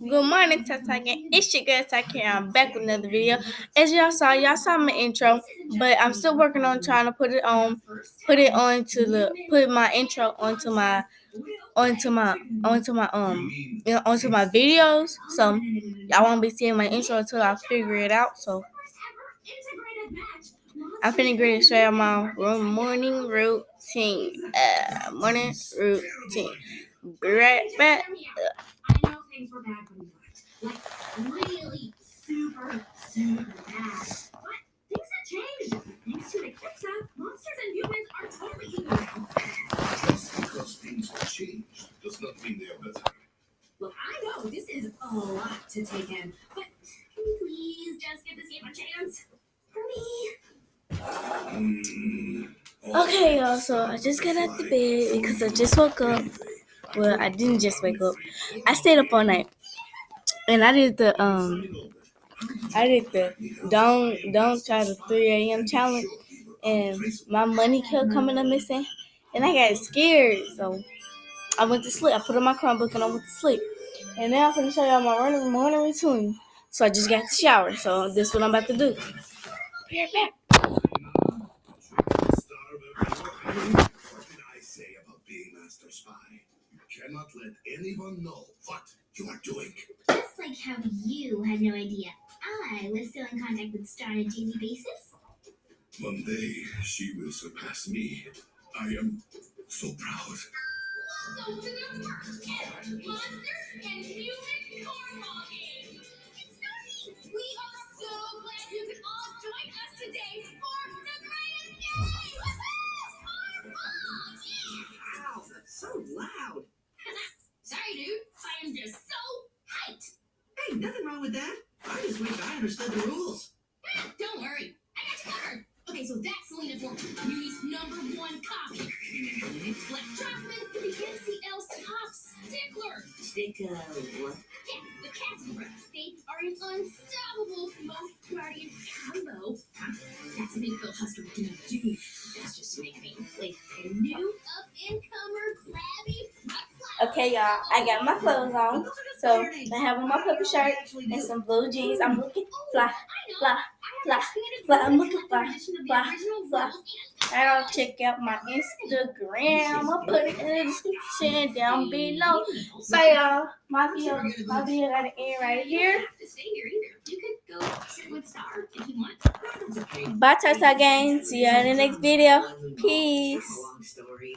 Good morning, Tata Gang. It's your girl Taki. I'm back with another video. As y'all saw, y'all saw my intro, but I'm still working on trying to put it on, put it onto the, put my intro onto my, onto my, onto my um, you know, onto my videos. So y'all won't be seeing my intro until I figure it out. So I'm finna get straight on my morning routine. Uh, morning routine. Be right back. I know things were bad when we left. Like, really super, super bad. But things have changed. Thanks to the Kicks app, monsters and humans are totally equal now. Just because things have changed does not mean they are better. Look, I know this is a lot to take in, but can you please just give this game a chance? For me? Mm, Okay, y'all. So I just got out the bed because I just woke up. Well, I didn't just wake up. I stayed up all night, and I did the um, I did the don't don't try the 3 a.m. challenge, and my money kept coming up missing, and I got scared. So I went to sleep. I put on my Chromebook and I went to sleep. And now I'm gonna show y'all my morning morning routine. So I just got the shower. So this is what I'm about to do. Back. What did I say about being master spy? You cannot let anyone know what you are doing. Just like how you had no idea I was still in contact with Star on a daily basis. One day she will surpass me. I am so proud. Welcome to the first ever Monster and Human Cornhole Game. Hey, nothing wrong with that. I just wish I understood the rules. Ah, Don't worry. I got you covered. Okay, so that's Selena for Uni's number one copy. Black Chapman, the NCL's top stickler. Stick, uh. Yeah, the Casper. They are an unstoppable most guardian combo. Huh? That's to make Phil Huster do do. That's just to make me like a new up-and-comer grabby. Okay, y'all. I got my clothes on. So I have on my puppy shirt and some blue jeans. I'm looking fly, fly, fly, fly. I'm looking fly, fly, fly. I'll check out my Instagram. I'll put it in the description down below. So y'all, my video, my video got to end right here. You don't have to stay here either. You could go sit with Star if you want. That's okay. Bye, Tata Gang. See you in the next video. Peace.